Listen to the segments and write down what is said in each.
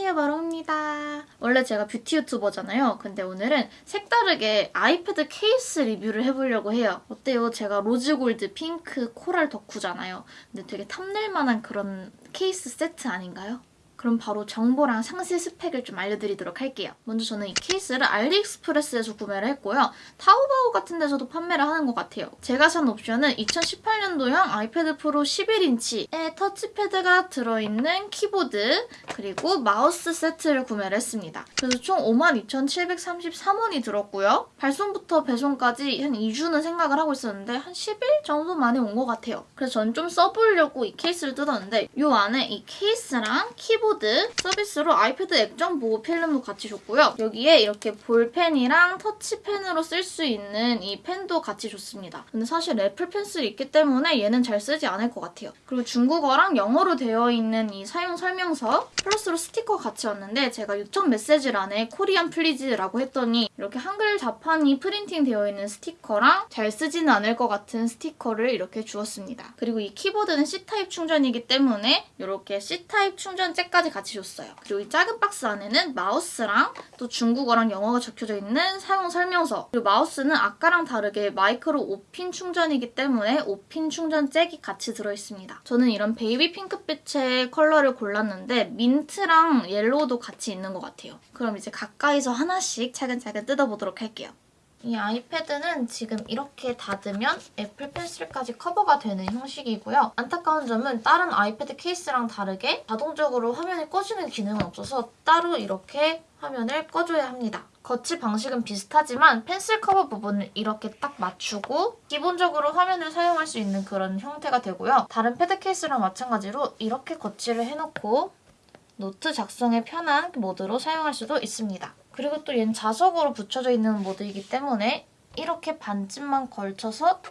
안녕하세요 마롱입니다. 원래 제가 뷰티 유튜버잖아요. 근데 오늘은 색다르게 아이패드 케이스 리뷰를 해보려고 해요. 어때요? 제가 로즈골드, 핑크, 코랄 덕후잖아요. 근데 되게 탐낼만한 그런 케이스 세트 아닌가요? 그럼 바로 정보랑 상세 스펙을 좀 알려드리도록 할게요. 먼저 저는 이 케이스를 알리익스프레스에서 구매를 했고요. 타오바오 같은 데서도 판매를 하는 것 같아요. 제가 산 옵션은 2018년도형 아이패드 프로 11인치에 터치패드가 들어있는 키보드 그리고 마우스 세트를 구매를 했습니다. 그래서 총 52,733원이 들었고요. 발송부터 배송까지 한 2주는 생각을 하고 있었는데 한 10일 정도 만에 온 것 같아요. 그래서 저는 좀 써보려고 이 케이스를 뜯었는데 이 안에 이 케이스랑 키보드 키보드 서비스로 아이패드 액정 보호 필름도 같이 줬고요. 여기에 이렇게 볼펜이랑 터치펜으로 쓸 수 있는 이 펜도 같이 줬습니다. 근데 사실 애플 펜슬이 있기 때문에 얘는 잘 쓰지 않을 것 같아요. 그리고 중국어랑 영어로 되어 있는 이 사용 설명서 플러스로 스티커 같이 왔는데 제가 요청 메시지란에 Korean please라고 했더니 이렇게 한글 자판이 프린팅 되어 있는 스티커랑 잘 쓰지는 않을 것 같은 스티커를 이렇게 주었습니다. 그리고 이 키보드는 C타입 충전이기 때문에 이렇게 C타입 충전 잭까지 까지 같이 줬어요. 그리고 이 작은 박스 안에는 마우스랑 또 중국어랑 영어가 적혀져 있는 사용 설명서 그리고 마우스는 아까랑 다르게 마이크로 5핀 충전이기 때문에 5핀 충전 잭이 같이 들어있습니다. 저는 이런 베이비 핑크빛의 컬러를 골랐는데 민트랑 옐로우도 같이 있는 것 같아요. 그럼 이제 가까이서 하나씩 차근차근 뜯어보도록 할게요. 이 아이패드는 지금 이렇게 닫으면 애플 펜슬까지 커버가 되는 형식이고요. 안타까운 점은 다른 아이패드 케이스랑 다르게 자동적으로 화면이 꺼지는 기능은 없어서 따로 이렇게 화면을 꺼줘야 합니다. 거치 방식은 비슷하지만 펜슬 커버 부분을 이렇게 딱 맞추고 기본적으로 화면을 사용할 수 있는 그런 형태가 되고요. 다른 패드 케이스랑 마찬가지로 이렇게 거치를 해놓고 노트 작성에 편한 모드로 사용할 수도 있습니다. 그리고 또 얘는 자석으로 붙여져 있는 모드이기 때문에 이렇게 반쯤만 걸쳐서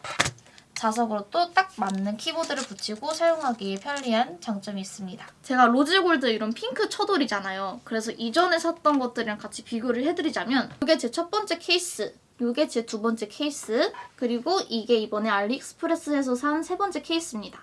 자석으로 또 딱 맞는 키보드를 붙이고 사용하기 편리한 장점이 있습니다. 제가 로즈골드 이런 핑크 처돌이잖아요. 그래서 이전에 샀던 것들이랑 같이 비교를 해드리자면 이게 제 첫 번째 케이스 이게 제 두 번째 케이스 그리고 이게 이번에 알리익스프레스에서 산 세 번째 케이스입니다.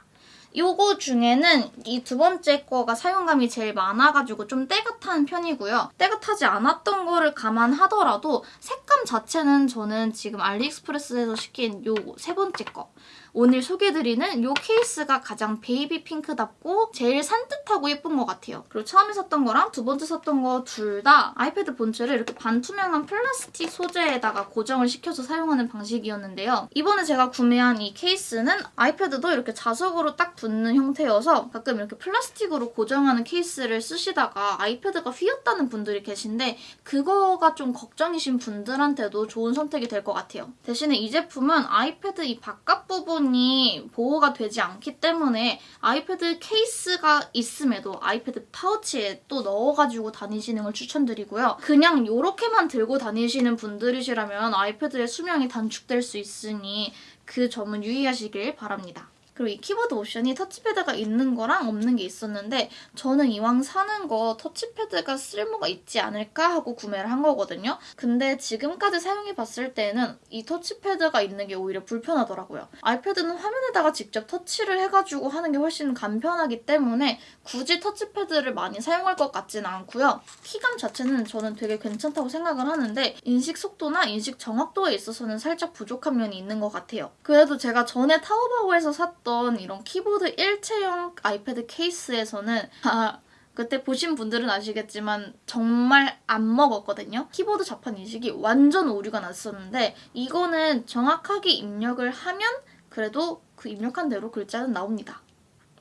요거 중에는 이 두 번째 거가 사용감이 제일 많아가지고 좀 타는 편이고요. 때가 타지 않았던 거를 감안하더라도 색감 자체는 저는 지금 알리익스프레스에서 시킨 요 세 번째 거 오늘 소개해드리는 이 케이스가 가장 베이비 핑크답고 제일 산뜻하고 예쁜 것 같아요. 그리고 처음에 샀던 거랑 두 번째 샀던 거 둘 다 아이패드 본체를 이렇게 반투명한 플라스틱 소재에다가 고정을 시켜서 사용하는 방식이었는데요. 이번에 제가 구매한 이 케이스는 아이패드도 이렇게 자석으로 딱 붙는 형태여서 가끔 이렇게 플라스틱으로 고정하는 케이스를 쓰시다가 아이패드가 휘었다는 분들이 계신데 그거가 좀 걱정이신 분들한테도 좋은 선택이 될 것 같아요. 대신에 이 제품은 아이패드 이 바깥 부분 부분이 보호가 되지 않기 때문에 아이패드 케이스가 있음에도 아이패드 파우치에 또 넣어가지고 다니시는 걸 추천드리고요. 그냥 이렇게만 들고 다니시는 분들이시라면 아이패드의 수명이 단축될 수 있으니 그 점은 유의하시길 바랍니다. 그리고 이 키보드 옵션이 터치패드가 있는 거랑 없는 게 있었는데 저는 이왕 사는 거 터치패드가 쓸모가 있지 않을까 하고 구매를 한 거거든요. 근데 지금까지 사용해봤을 때는 이 터치패드가 있는 게 오히려 불편하더라고요. 아이패드는 화면에다가 직접 터치를 해가지고 하는 게 훨씬 간편하기 때문에 굳이 터치패드를 많이 사용할 것 같지는 않고요. 키감 자체는 저는 되게 괜찮다고 생각을 하는데 인식 속도나 인식 정확도에 있어서는 살짝 부족한 면이 있는 것 같아요. 그래도 제가 전에 타오바오에서 샀던 썼던 이런 키보드 일체형 아이패드 케이스에서는 아, 그때 보신 분들은 아시겠지만 정말 안 먹었거든요. 키보드 자판 인식이 완전 오류가 났었는데 이거는 정확하게 입력을 하면 그래도 그 입력한 대로 글자는 나옵니다.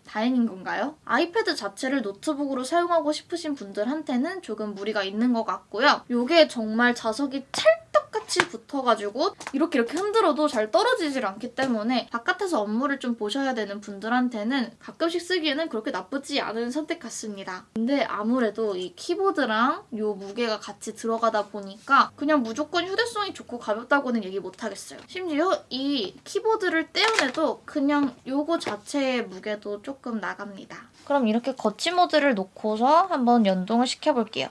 다행인 건가요? 아이패드 자체를 노트북으로 사용하고 싶으신 분들한테는 조금 무리가 있는 것 같고요. 이게 정말 자석이 찰 떡같이 붙어가지고 이렇게 이렇게 흔들어도 잘 떨어지질 않기 때문에 바깥에서 업무를 좀 보셔야 되는 분들한테는 가끔씩 쓰기에는 그렇게 나쁘지 않은 선택 같습니다. 근데 아무래도 이 키보드랑 이 무게가 같이 들어가다 보니까 그냥 무조건 휴대성이 좋고 가볍다고는 얘기 못하겠어요. 심지어 이 키보드를 떼어내도 그냥 이거 자체의 무게도 조금 나갑니다. 그럼 이렇게 거치 모드를 놓고서 한번 연동을 시켜볼게요.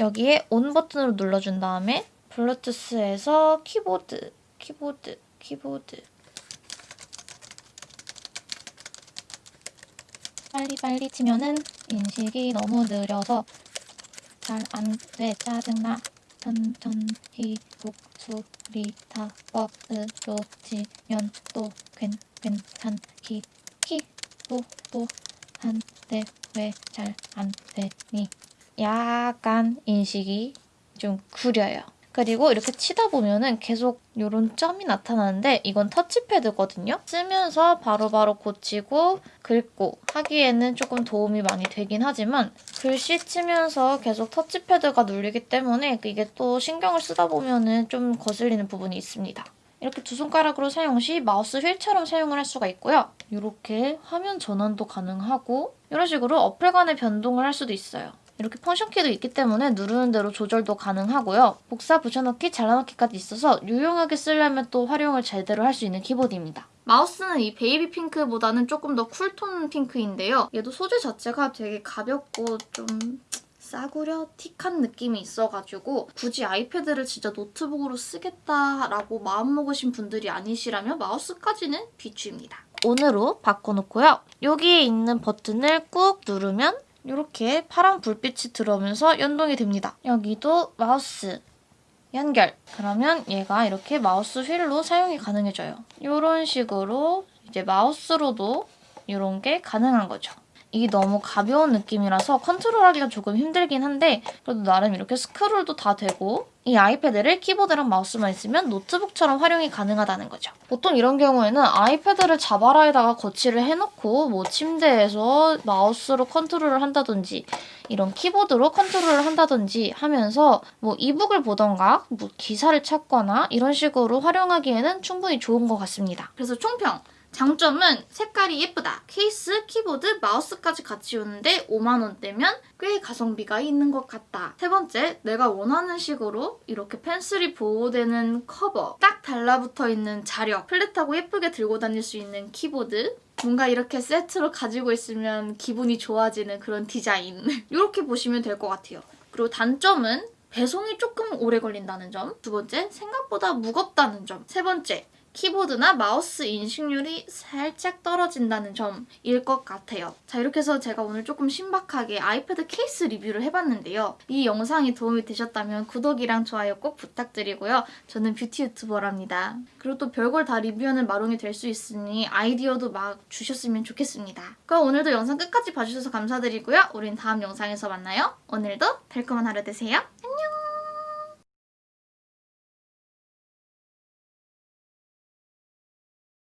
여기에 온 버튼으로 눌러준 다음에 블루투스에서 키보드, 키보드, 키보드. 빨리빨리 치면은 인식이 너무 느려서 잘 안 돼. 짜증나. 천천히 목소리 다 뻗어지면 또 괜, 괜찮기 키보도 한데 왜 잘 안 되니? 약간 인식이 좀 구려요. 그리고 이렇게 치다 보면은 계속 이런 점이 나타나는데 이건 터치패드거든요. 쓰면서 바로 바로 고치고 긁고 하기에는 조금 도움이 많이 되긴 하지만 글씨 치면서 계속 터치패드가 눌리기 때문에 이게 또 신경을 쓰다 보면은 좀 거슬리는 부분이 있습니다. 이렇게 두 손가락으로 사용 시 마우스 휠처럼 사용을 할 수가 있고요. 이렇게 화면 전환도 가능하고 이런 식으로 어플 간의 변동을 할 수도 있어요. 이렇게 function key도 있기 때문에 누르는 대로 조절도 가능하고요. 복사, 붙여넣기, 잘라넣기까지 있어서 유용하게 쓰려면 또 활용을 제대로 할 수 있는 키보드입니다. 마우스는 이 베이비 핑크보다는 조금 더 쿨톤 핑크인데요. 얘도 소재 자체가 되게 가볍고 좀 싸구려 틱한 느낌이 있어가지고 굳이 아이패드를 진짜 노트북으로 쓰겠다라고 마음먹으신 분들이 아니시라면 마우스까지는 비추입니다. on으로 바꿔놓고요. 여기에 있는 버튼을 꾹 누르면 이렇게 파란 불빛이 들어오면서 연동이 됩니다. 여기도 마우스 연결. 그러면 얘가 이렇게 마우스 휠로 사용이 가능해져요. 이런 식으로 이제 마우스로도 이런 게 가능한 거죠. 이게 너무 가벼운 느낌이라서 컨트롤하기가 조금 힘들긴 한데 그래도 나름 이렇게 스크롤도 다 되고 이 아이패드를 키보드랑 마우스만 있으면 노트북처럼 활용이 가능하다는 거죠. 보통 이런 경우에는 아이패드를 자바라에다가 거치를 해놓고 뭐 침대에서 마우스로 컨트롤을 한다든지 이런 키보드로 컨트롤을 한다든지 하면서 뭐 이북을 보던가 뭐 기사를 찾거나 이런 식으로 활용하기에는 충분히 좋은 것 같습니다. 그래서 총평! 장점은 색깔이 예쁘다. 케이스, 키보드, 마우스까지 같이 오는데 5만 원대면 꽤 가성비가 있는 것 같다. 세 번째, 내가 원하는 식으로 이렇게 펜슬이 보호되는 커버, 딱 달라붙어 있는 자력, 플랫하고 예쁘게 들고 다닐 수 있는 키보드, 뭔가 이렇게 세트로 가지고 있으면 기분이 좋아지는 그런 디자인. 이렇게 보시면 될 것 같아요. 그리고 단점은 배송이 조금 오래 걸린다는 점. 두 번째, 생각보다 무겁다는 점. 세 번째, 키보드나 마우스 인식률이 살짝 떨어진다는 점일 것 같아요. 자 이렇게 해서 제가 오늘 조금 신박하게 아이패드 케이스 리뷰를 해봤는데요. 이 영상이 도움이 되셨다면 구독이랑 좋아요 꼭 부탁드리고요. 저는 뷰티 유튜버랍니다. 그리고 또 별걸 다 리뷰하는 마롱이 될 수 있으니 아이디어도 막 주셨으면 좋겠습니다. 그럼 오늘도 영상 끝까지 봐주셔서 감사드리고요. 우린 다음 영상에서 만나요. 오늘도 달콤한 하루 되세요.